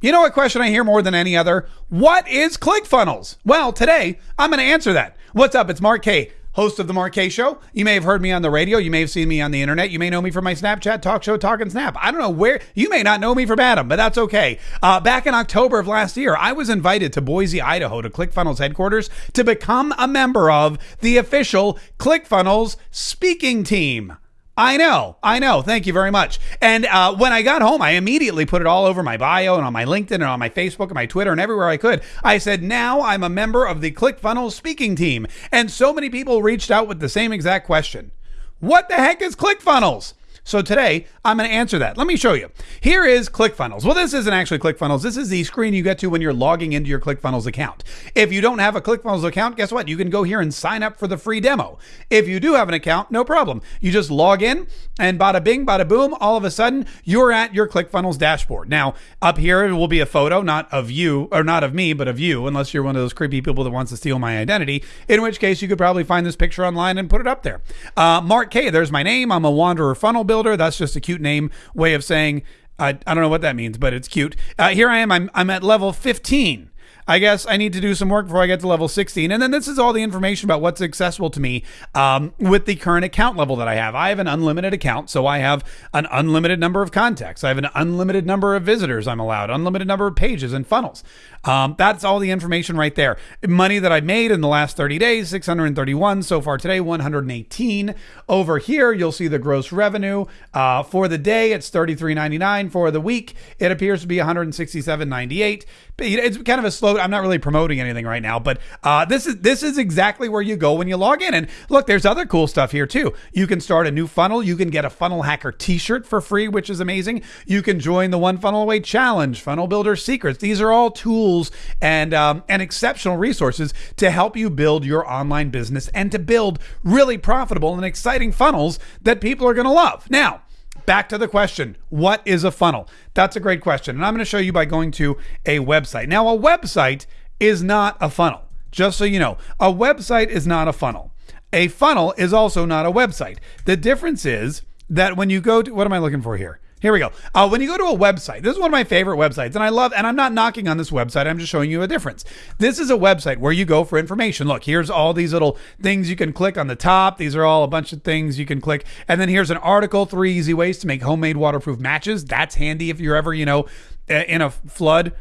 You know what question I hear more than any other? What is ClickFunnels? Well, today I'm going to answer that. What's up? It's Mark K, host of the Mark K Show. You may have heard me on the radio. You may have seen me on the internet. You may know me from my Snapchat talk show, Talk and Snap. I don't know where. You may not know me from Adam, but that's okay. Uh, back in October of last year, I was invited to Boise, Idaho, to ClickFunnels headquarters to become a member of the official ClickFunnels speaking team. I know, I know. Thank you very much. And uh, when I got home, I immediately put it all over my bio and on my LinkedIn and on my Facebook and my Twitter and everywhere I could. I said, now I'm a member of the ClickFunnels speaking team. And so many people reached out with the same exact question What the heck is ClickFunnels? So today I'm going to answer that. Let me show you. Here is ClickFunnels. Well, this isn't actually ClickFunnels. This is the screen you get to when you're logging into your ClickFunnels account. If you don't have a ClickFunnels account, guess what? You can go here and sign up for the free demo. If you do have an account, no problem. You just log in and bada bing, bada boom, all of a sudden you're at your ClickFunnels dashboard. Now, up here it will be a photo, not of you or not of me, but of you, unless you're one of those creepy people that wants to steal my identity, in which case you could probably find this picture online and put it up there. Uh, Mark K, there's my name. I'm a Wanderer funnel builder builder. That's just a cute name way of saying I, I don't know what that means, but it's cute. Uh, here I am. I'm, I'm at level 15. I guess I need to do some work before I get to level 16. And then this is all the information about what's accessible to me um, with the current account level that I have. I have an unlimited account, so I have an unlimited number of contacts. I have an unlimited number of visitors I'm allowed, unlimited number of pages and funnels. Um, that's all the information right there. Money that I made in the last 30 days, 631 so far today, 118. Over here, you'll see the gross revenue uh, for the day. It's 33.99 for the week. It appears to be 167.98. It's kind of a slow I'm not really promoting anything right now, but uh, this is this is exactly where you go when you log in. And look, there's other cool stuff here too. You can start a new funnel. You can get a Funnel Hacker T-shirt for free, which is amazing. You can join the One Funnel Away Challenge, Funnel Builder Secrets. These are all tools and um, and exceptional resources to help you build your online business and to build really profitable and exciting funnels that people are going to love. Now back to the question what is a funnel? That's a great question. And I'm going to show you by going to a website. Now, a website is not a funnel. Just so you know, a website is not a funnel. A funnel is also not a website. The difference is that when you go to what am I looking for here? Here we go. Uh, when you go to a website, this is one of my favorite websites, and I love, and I'm not knocking on this website. I'm just showing you a difference. This is a website where you go for information. Look, here's all these little things you can click on the top. These are all a bunch of things you can click, and then here's an article: three easy ways to make homemade waterproof matches. That's handy if you're ever, you know, in a flood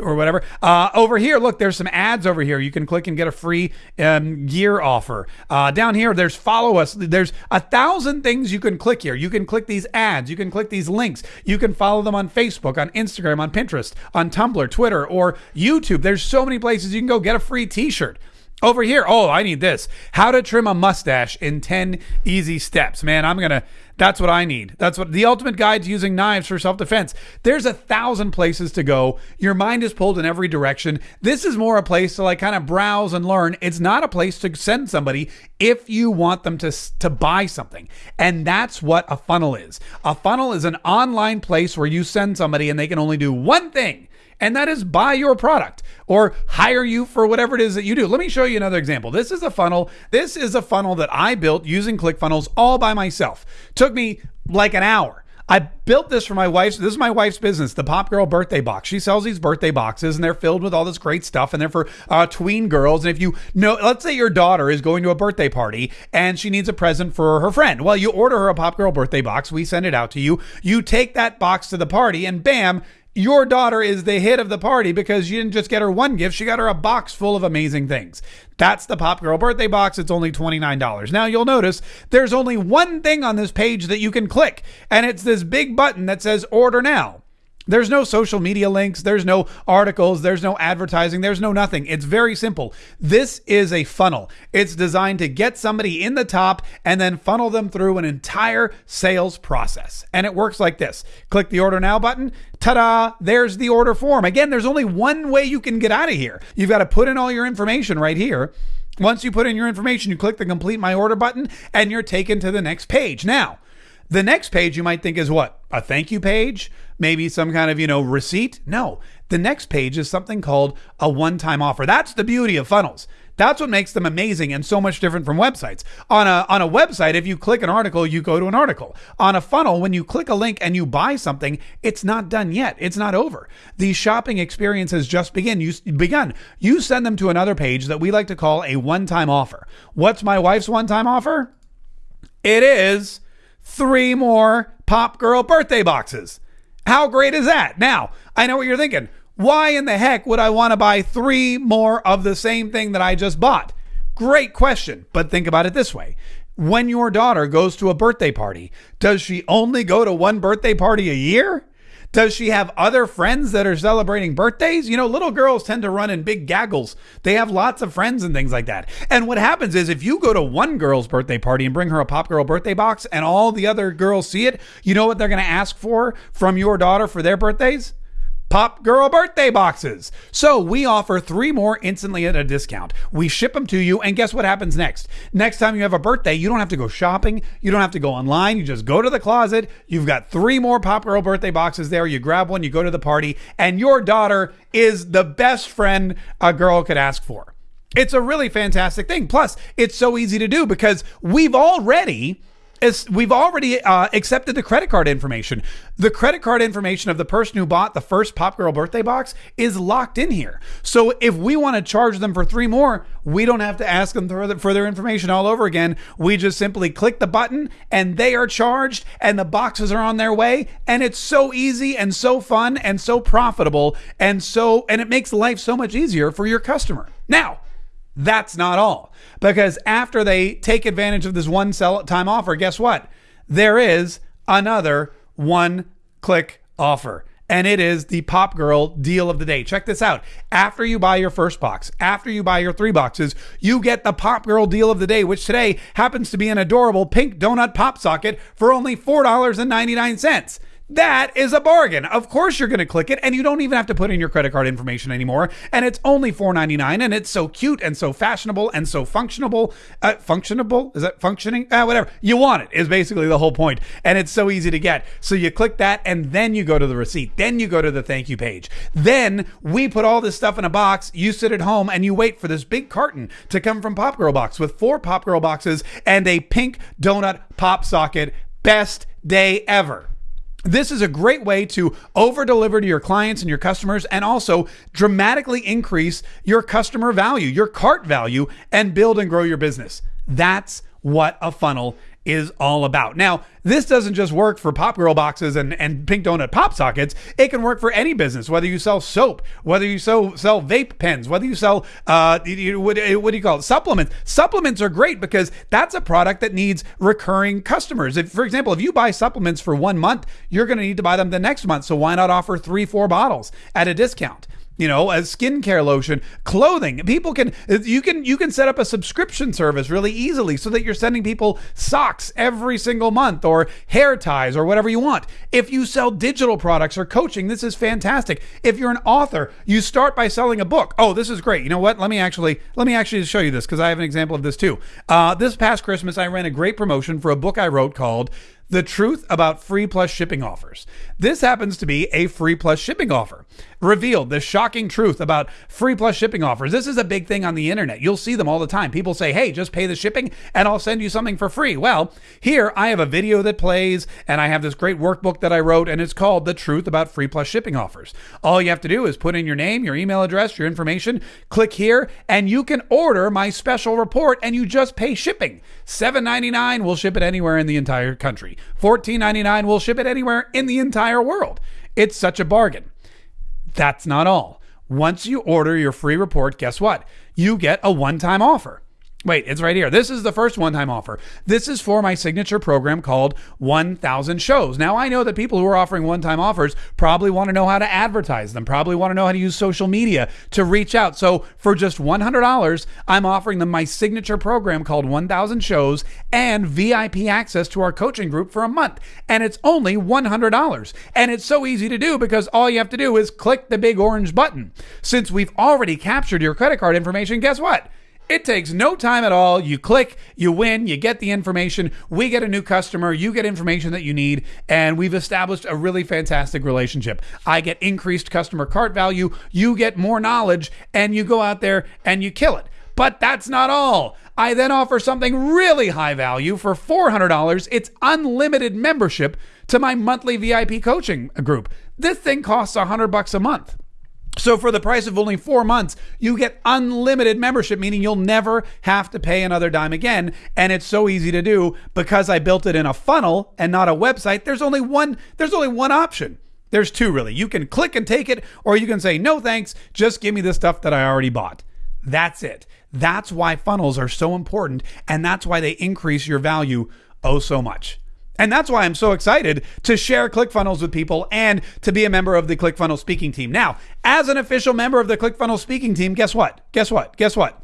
or whatever. Uh, over here, look, there's some ads over here. You can click and get a free um, gear offer. Uh, down here, there's follow us. There's a thousand things you can click here. You can click these ads. You can click these links. You can follow them on Facebook, on Instagram, on Pinterest, on Tumblr, Twitter, or YouTube. There's so many places you can go get a free T-shirt. Over here, oh, I need this. How to trim a mustache in 10 easy steps. Man, I'm going to, that's what I need. That's what the ultimate guide to using knives for self defense. There's a thousand places to go. Your mind is pulled in every direction. This is more a place to like kind of browse and learn. It's not a place to send somebody if you want them to, to buy something. And that's what a funnel is. A funnel is an online place where you send somebody and they can only do one thing and that is buy your product or hire you for whatever it is that you do. Let me show you another example. This is a funnel. This is a funnel that I built using ClickFunnels all by myself. Took me like an hour. I built this for my wife's. This is my wife's business, the Pop Girl Birthday Box. She sells these birthday boxes, and they're filled with all this great stuff, and they're for uh, tween girls. And if you know, let's say your daughter is going to a birthday party and she needs a present for her friend. Well, you order her a Pop Girl Birthday Box. We send it out to you. You take that box to the party, and bam, your daughter is the hit of the party because you didn't just get her one gift, she got her a box full of amazing things. That's the Pop Girl birthday box. It's only $29. Now you'll notice there's only one thing on this page that you can click, and it's this big button that says order now. There's no social media links, there's no articles, there's no advertising, there's no nothing. It's very simple. This is a funnel. It's designed to get somebody in the top and then funnel them through an entire sales process. And it works like this click the order now button. Ta da! There's the order form. Again, there's only one way you can get out of here. You've got to put in all your information right here. Once you put in your information, you click the complete my order button and you're taken to the next page. Now, The next page you might think is what? A thank you page? Maybe some kind of, you know, receipt? No. The next page is something called a one time offer. That's the beauty of funnels. That's what makes them amazing and so much different from websites. On a on a website, if you click an article, you go to an article. On a funnel, when you click a link and you buy something, it's not done yet. It's not over. The shopping experience has just begin. You begun. You send them to another page that we like to call a one-time offer. What's my wife's one-time offer? It is three more Pop Girl birthday boxes. How great is that? Now, I know what you're thinking. Why in the heck would I want to buy three more of the same thing that I just bought? Great question, but think about it this way. When your daughter goes to a birthday party, does she only go to one birthday party a year? Does she have other friends that are celebrating birthdays? You know, little girls tend to run in big gaggles. They have lots of friends and things like that. And what happens is if you go to one girl's birthday party and bring her a Pop Girl birthday box and all the other girls see it, you know what they're going to ask for from your daughter for their birthdays? Pop Girl birthday boxes. So we offer three more instantly at a discount. We ship them to you, and guess what happens next? Next time you have a birthday, you don't have to go shopping. You don't have to go online. You just go to the closet. You've got three more Pop Girl birthday boxes there. You grab one, you go to the party, and your daughter is the best friend a girl could ask for. It's a really fantastic thing. Plus, it's so easy to do because we've already is we've already uh, accepted the credit card information. The credit card information of the person who bought the first Pop Girl birthday box is locked in here. So if we want to charge them for three more, we don't have to ask them for their information all over again. We just simply click the button and they are charged and the boxes are on their way. And it's so easy and so fun and so profitable and so, and it makes life so much easier for your customer. Now, that's not all. Because after they take advantage of this one sell time offer, guess what? There is another one click offer. And it is the Pop Girl deal of the day. Check this out. After you buy your first box, after you buy your three boxes, you get the Pop Girl deal of the day, which today happens to be an adorable pink donut pop socket for only $4.99. That is a bargain. Of course, you're going to click it, and you don't even have to put in your credit card information anymore. And it's only $4.99, and it's so cute and so fashionable and so functionable. Uh, functionable? Is that functioning? Uh, whatever. You want it, is basically the whole. And it's so easy to get. So you click that, and then you go to the receipt. Then you go to the thank you page. Then we put all this stuff in a box. You sit at home and you wait for this big carton to come from Pop Girl Box with four Pop Girl boxes and a pink donut pop socket. Best day ever. This is a great way to over deliver to your clients and your customers and also dramatically increase your customer value, your cart value, and build and grow your business. That's what a funnel is all about. Now, this doesn't just work for Pop Girl boxes and, and Pink Donut pop sockets. It can work for any business, whether you sell soap, whether you sell, sell vape pens, whether you sell, uh, what, what do you call it? Supplements. Supplements are great because that's a product that needs recurring customers. If, for example, if you buy supplements for one month, you're going to need to buy them the next month. So why not offer three, four bottles at a discount? You know as skincare lotion clothing. People can you can you can set up a subscription service really easily so that you're sending people socks every single month or hair ties or whatever you want. If you sell digital products or coaching this is fantastic. If you're an author you start by selling a book. Oh this is great. You know what? Let me actually let me actually show you this because i have an example of this too. Uh, this past christmas i ran a great promotion for a book i wrote called the truth about free plus shipping offers. This happens to be a free plus shipping offer. Revealed the shocking truth about free plus shipping offers. This is a big thing on the internet. You'll see them all the time. People say, hey, just pay the shipping and I'll send you something for free. Well, here I have a video that plays and I have this great workbook that I wrote and it's called The Truth About Free Plus Shipping Offers. All you have to do is put in your name, your email address, your information, click here, and you can order my special report and you just pay shipping. $7.99 will ship it anywhere in the entire country. $14.99 will ship it anywhere in the entire world. It's such a bargain. That's not all. Once you order your free report, guess what? You get a one time offer. Wait, it's right here. This is the first one time offer. This is for my signature program called 1000 Shows. Now, I know that people who are offering one time offers probably want to know how to advertise them, probably want to know how to use social media to reach out. So, for just $100, I'm offering them my signature program called 1000 Shows and VIP access to our coaching group for a month. And it's only $100. And it's so easy to do because all you have to do is click the big orange button. Since we've already captured your credit card information, guess what? It takes no time at all. You click, you win, you get the information. We get a new customer, you get information that you need, and we've established a really fantastic relationship. I get increased customer cart value, you get more knowledge, and you go out there and you kill it. But that's not all. I then offer something really high value for $400. It's unlimited membership to my monthly VIP coaching group. This thing costs 100 bucks a month. So for the price of only four months, you get unlimited membership, meaning you'll never have to pay another dime again. And it's so easy to do because I built it in a funnel and not a website. There's only one, there's only one option. There's two really. You can click and take it, or you can say, no thanks, just give me the stuff that I already bought. That's it. That's why funnels are so important. And that's why they increase your value oh so much. And that's why I'm so excited to share ClickFunnels with people and to be a member of the ClickFunnels speaking team. Now, as an official member of the ClickFunnels speaking team, guess what? Guess what? Guess what?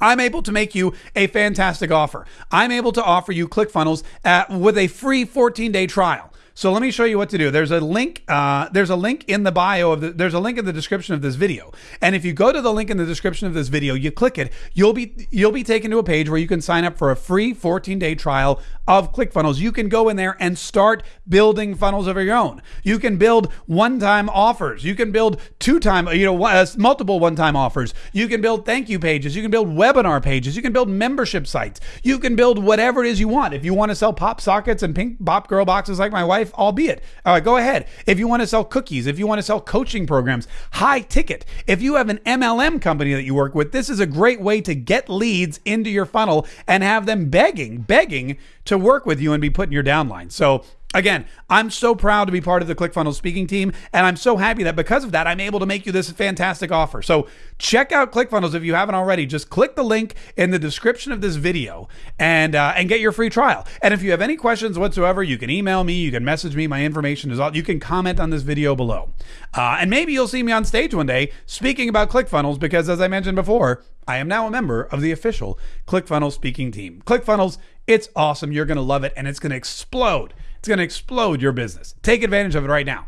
I'm able to make you a fantastic offer. I'm able to offer you ClickFunnels uh, with a free 14 day trial. So let me show you what to do. There's a link. Uh, there's a link in the bio of the. There's a link in the description of this video. And if you go to the link in the description of this video, you click it, you'll be you'll be taken to a page where you can sign up for a free 14 day trial of ClickFunnels. You can go in there and start building funnels of your own. You can build one-time offers. You can build two-time, you know, uh, multiple one-time offers. You can build thank you pages. You can build webinar pages. You can build membership sites. You can build whatever it is you want. If you want to sell pop sockets and pink pop girl boxes like my wife, albeit, all right, go ahead. If you want to sell cookies, if you want to sell coaching programs, high ticket. If you have an MLM company that you work with, this is a great way to get leads into your funnel and have them begging, begging to work with you and be put in your downline. So Again, I'm so proud to be part of the ClickFunnels speaking team, and I'm so happy that because of that, I'm able to make you this fantastic offer. So check out ClickFunnels if you haven't already. Just click the link in the description of this video and uh, and get your free trial. And if you have any questions whatsoever, you can email me, you can message me. My information is all. You can comment on this video below, uh, and maybe you'll see me on stage one day speaking about ClickFunnels because, as I mentioned before, I am now a member of the official ClickFunnels speaking team. ClickFunnels, it's awesome. You're going to love it, and it's going to explode. It's going to explode your business. Take advantage of it right now.